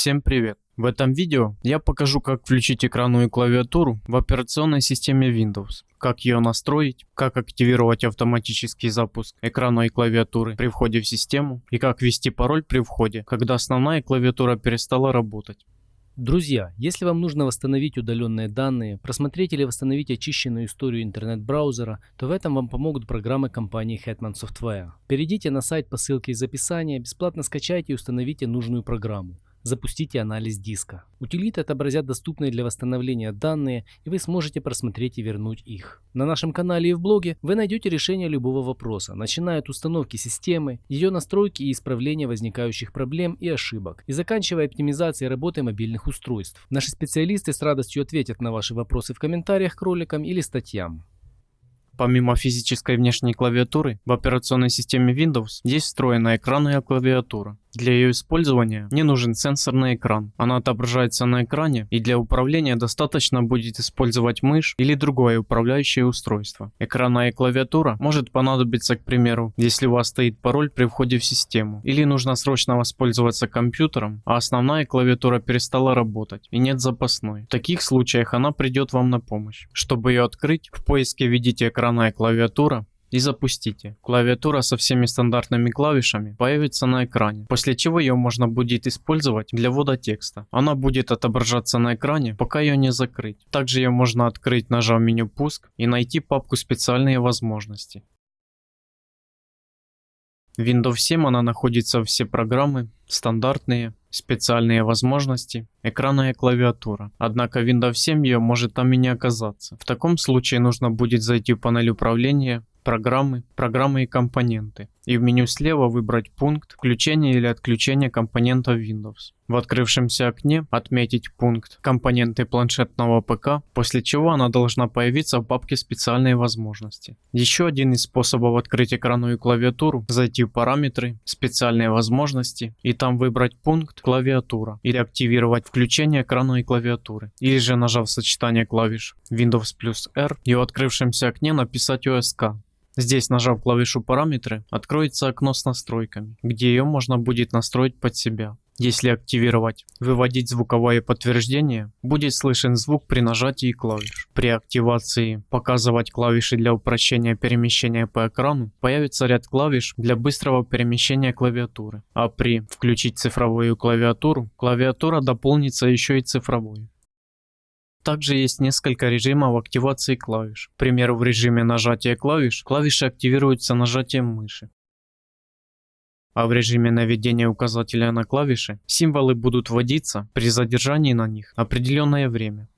Всем привет! В этом видео я покажу как включить экранную клавиатуру в операционной системе Windows, как ее настроить, как активировать автоматический запуск экранной клавиатуры при входе в систему и как ввести пароль при входе, когда основная клавиатура перестала работать. Друзья, если вам нужно восстановить удаленные данные, просмотреть или восстановить очищенную историю интернет-браузера, то в этом вам помогут программы компании Hetman Software. Перейдите на сайт по ссылке из описания, бесплатно скачайте и установите нужную программу. Запустите анализ диска. Утилиты отобразят доступные для восстановления данные, и вы сможете просмотреть и вернуть их. На нашем канале и в блоге вы найдете решение любого вопроса, начиная от установки системы, ее настройки и исправления возникающих проблем и ошибок, и заканчивая оптимизацией работы мобильных устройств. Наши специалисты с радостью ответят на ваши вопросы в комментариях к роликам или статьям. Помимо физической внешней клавиатуры, в операционной системе Windows есть встроенная экранная клавиатура. Для ее использования не нужен сенсорный экран. Она отображается на экране и для управления достаточно будет использовать мышь или другое управляющее устройство. Экранная клавиатура может понадобиться, к примеру, если у вас стоит пароль при входе в систему или нужно срочно воспользоваться компьютером, а основная клавиатура перестала работать и нет запасной. В таких случаях она придет вам на помощь. Чтобы ее открыть, в поиске введите экранная клавиатура и запустите. Клавиатура со всеми стандартными клавишами появится на экране, после чего ее можно будет использовать для ввода текста. Она будет отображаться на экране, пока ее не закрыть. Также ее можно открыть, нажав меню «Пуск» и найти папку «Специальные возможности». В Windows 7 она находится все программы, стандартные, специальные возможности, экранная клавиатура. Однако Windows 7 ее может там и не оказаться. В таком случае нужно будет зайти в панель управления, программы, программы и компоненты. И в меню слева выбрать пункт включения или отключения компонента Windows. В открывшемся окне отметить пункт компоненты планшетного ПК, после чего она должна появиться в папке специальные возможности. Еще один из способов открыть экранную клавиатуру, зайти в параметры, специальные возможности и там выбрать пункт клавиатура или активировать включение экранной клавиатуры. Или же нажав сочетание клавиш Windows плюс R и в открывшемся окне написать OSK Здесь, нажав клавишу параметры, откроется окно с настройками, где ее можно будет настроить под себя. Если активировать «Выводить звуковое подтверждение», будет слышен звук при нажатии клавиш. При активации «Показывать клавиши для упрощения перемещения по экрану» появится ряд клавиш для быстрого перемещения клавиатуры. А при «Включить цифровую клавиатуру» клавиатура дополнится еще и цифровой. Также есть несколько режимов активации клавиш. К примеру, в режиме нажатия клавиш, клавиши активируются нажатием мыши. А в режиме наведения указателя на клавиши символы будут вводиться при задержании на них определенное время.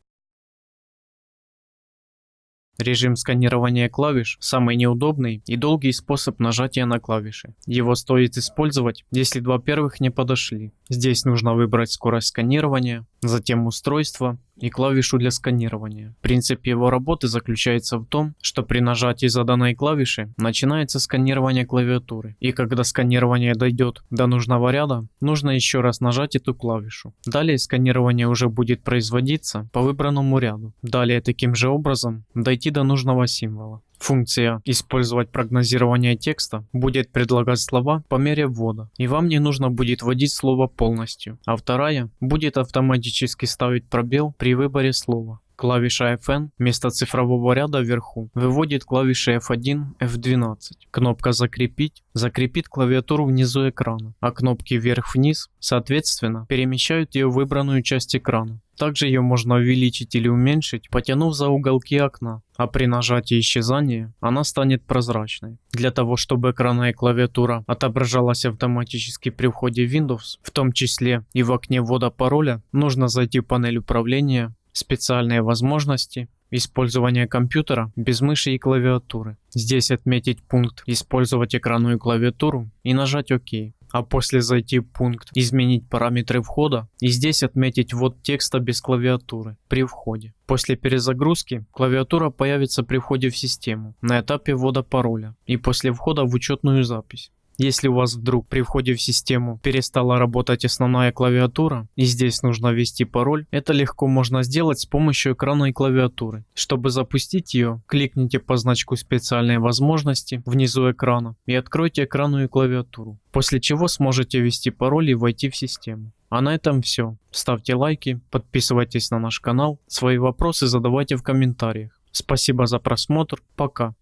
Режим сканирования клавиш – самый неудобный и долгий способ нажатия на клавиши. Его стоит использовать, если два первых не подошли. Здесь нужно выбрать скорость сканирования, затем устройство и клавишу для сканирования. Принцип его работы заключается в том, что при нажатии заданной клавиши начинается сканирование клавиатуры. И когда сканирование дойдет до нужного ряда, нужно еще раз нажать эту клавишу. Далее сканирование уже будет производиться по выбранному ряду. Далее таким же образом дойти до нужного символа. Функция «Использовать прогнозирование текста» будет предлагать слова по мере ввода, и вам не нужно будет вводить слово полностью, а вторая будет автоматически ставить пробел при выборе слова. Клавиша FN вместо цифрового ряда вверху выводит клавиши F1, F12. Кнопка «Закрепить» закрепит клавиатуру внизу экрана, а кнопки вверх-вниз, соответственно, перемещают ее в выбранную часть экрана. Также ее можно увеличить или уменьшить, потянув за уголки окна, а при нажатии исчезания она станет прозрачной. Для того, чтобы экранная клавиатура отображалась автоматически при входе в Windows, в том числе и в окне ввода пароля, нужно зайти в панель управления, специальные возможности, использование компьютера без мыши и клавиатуры. Здесь отметить пункт «Использовать экранную клавиатуру» и нажать «Ок» а после зайти в пункт «Изменить параметры входа» и здесь отметить ввод текста без клавиатуры при входе. После перезагрузки клавиатура появится при входе в систему на этапе ввода пароля и после входа в учетную запись. Если у вас вдруг при входе в систему перестала работать основная клавиатура и здесь нужно ввести пароль, это легко можно сделать с помощью экранной клавиатуры. Чтобы запустить ее, кликните по значку специальной возможности внизу экрана и откройте экранную клавиатуру, после чего сможете ввести пароль и войти в систему. А на этом все. Ставьте лайки, подписывайтесь на наш канал, свои вопросы задавайте в комментариях. Спасибо за просмотр, пока.